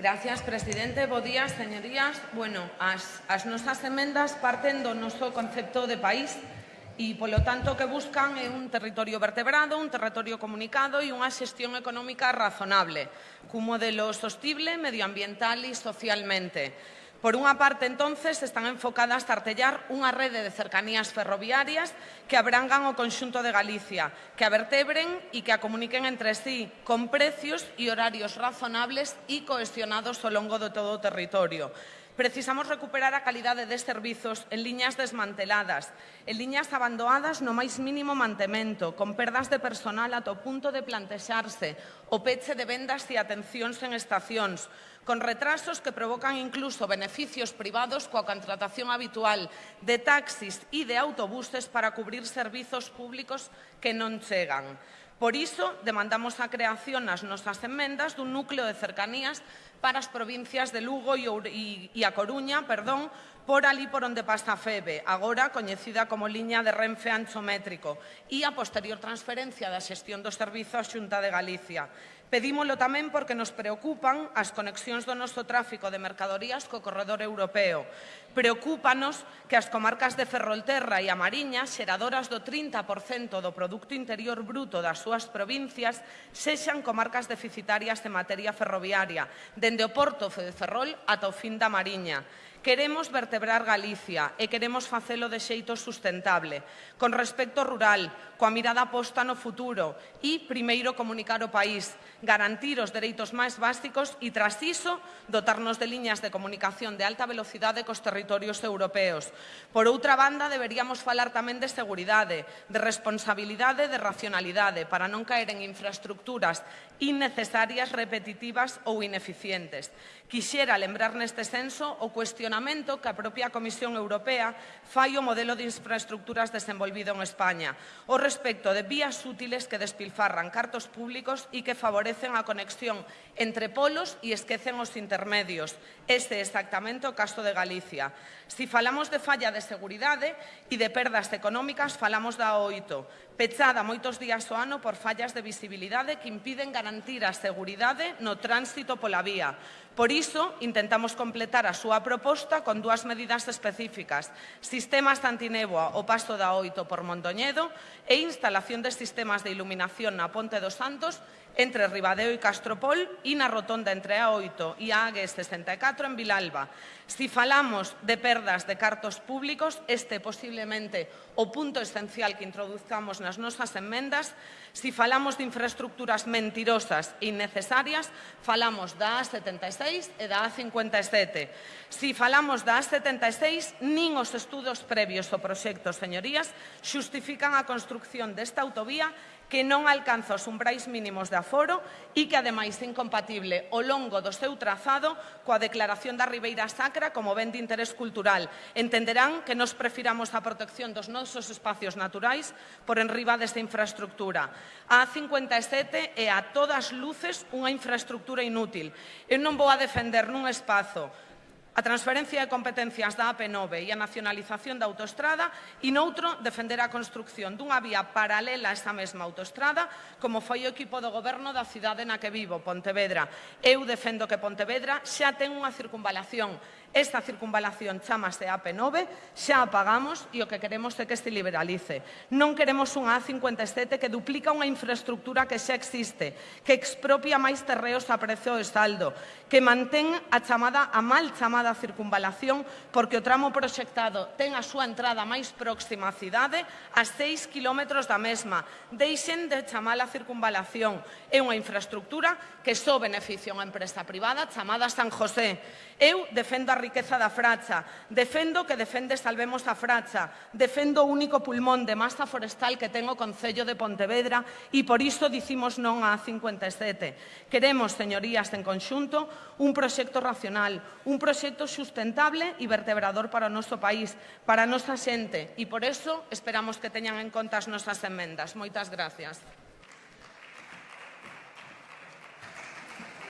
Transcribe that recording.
Gracias, presidente. Bo días, señorías. Bueno, as, as nosas emendas parten do noso concepto de país e, polo tanto, que buscan é un territorio vertebrado, un territorio comunicado e unha xestión económica razonable, cun modelo sostible, medioambiental e socialmente. Por unha parte, entonces, están enfocadas a artellar unha rede de cercanías ferroviarias que abrangan o conxunto de Galicia, que a vertebren e que a comuniquen entre sí, con precios e horarios razonables e cohesionados ao longo de todo o territorio. Precisamos recuperar a calidade de servizos en liñas desmanteladas, en liñas abandonadas no máis mínimo mantemento, con perdas de personal ato punto de plantexarse, o peche de vendas e atencións en estacións, con retrasos que provocan incluso beneficios privados coa contratación habitual de taxis e de autobuses para cubrir servizos públicos que non chegan. Por iso, demandamos a creación nas nosas enmendas dun núcleo de cercanías para as provincias de Lugo e, e a Coruña, perdón, por ali por onde pasa a FEBE, agora coñecida como liña de Renfe Ancho Métrico, e a posterior transferencia da xestión dos servizos Xunta de Galicia. Pedímolo tamén porque nos preocupan as conexións do noso tráfico de mercadorías co corredor europeo. Preocúpanos que as comarcas de Ferrolterra e a Mariña, xeradoras do 30% do Producto Interior Bruto das súas provincias, sexan comarcas deficitarias de materia ferroviaria, dende o Porto de Ferrol ata o fin da Mariña. Queremos vertebrar Galicia e queremos facelo de xeito sustentable, con respecto rural, coa mirada posta no futuro e, primeiro, comunicar o país, garantir os dereitos máis básicos e, tras iso, dotarnos de liñas de comunicación de alta velocidade cos territorios europeos. Por outra banda, deberíamos falar tamén de seguridade, de responsabilidade e de racionalidade para non caer en infraestructuras innecesarias, repetitivas ou ineficientes. Quixera lembrar neste senso o cuestionamento cuestionamento que a propia Comisión Europea fai o modelo de infraestructuras desenvolvido en España, o respecto de vías útiles que despilfarran cartos públicos e que favorecen a conexión entre polos e esquecen os intermedios. Este é exactamente o caso de Galicia. Si falamos de falla de seguridade e de perdas económicas, falamos da OITO, pechada moitos días do ano por fallas de visibilidade que impiden garantir a seguridade no tránsito pola vía. Por iso, intentamos completar a súa proposta con dúas medidas específicas, sistemas antinéboa o paso da Oito por Mondoñedo e instalación de sistemas de iluminación na Ponte dos Santos entre Ribadeo e Castropol e na rotonda entre a 8 e a AG 64 en Vilalba. Si falamos de perdas de cartos públicos, este posiblemente o punto esencial que introduzcamos nas nosas enmendas. Si falamos de infraestructuras mentirosas e innecesarias, falamos da A76 e da A57. Si falamos da A76, nin os estudos previos ao proxecto, señorías, xustifican a construcción desta autovía que non alcanza os umbrais mínimos de aforo e que ademais é incompatible o longo do seu trazado coa declaración da Ribeira Sacra como ben de interés cultural. Entenderán que nos prefiramos a protección dos nosos espacios naturais por enriba desta infraestructura. A A57 é a todas luces unha infraestructura inútil. Eu non vou a defender nun espazo a transferencia de competencias da AP9 e a nacionalización da autoestrada e noutro defender a construcción dunha vía paralela a esa mesma autoestrada como foi o equipo do goberno da cidade na que vivo, Pontevedra. Eu defendo que Pontevedra xa ten unha circunvalación Esta circunvalación chamase AP9, xa a pagamos e o que queremos é que se liberalice. Non queremos unha A57 que duplica unha infraestructura que xa existe, que expropia máis terreos a prezo de saldo, que mantén a chamada a mal chamada circunvalación porque o tramo proxectado ten a súa entrada máis próxima á cidade a 6 km da mesma. Deixen de chamala circunvalación. É unha infraestructura que só beneficia unha empresa privada chamada San José. Eu defendo a riqueza da Fracha, defendo que defende Salvemos a Fracha, defendo o único pulmón de masa forestal que ten o Concello de Pontevedra e por isto dicimos non a 57. Queremos, señorías, en conxunto, un proxecto racional, un proxecto sustentable e vertebrador para o noso país, para a nosa xente e por iso esperamos que teñan en conta as nosas enmendas. Moitas gracias.